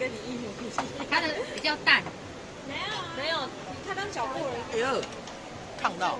跟你一模一样。它的比较淡。没有、啊、没有，他当脚步而已。哎呦，烫到。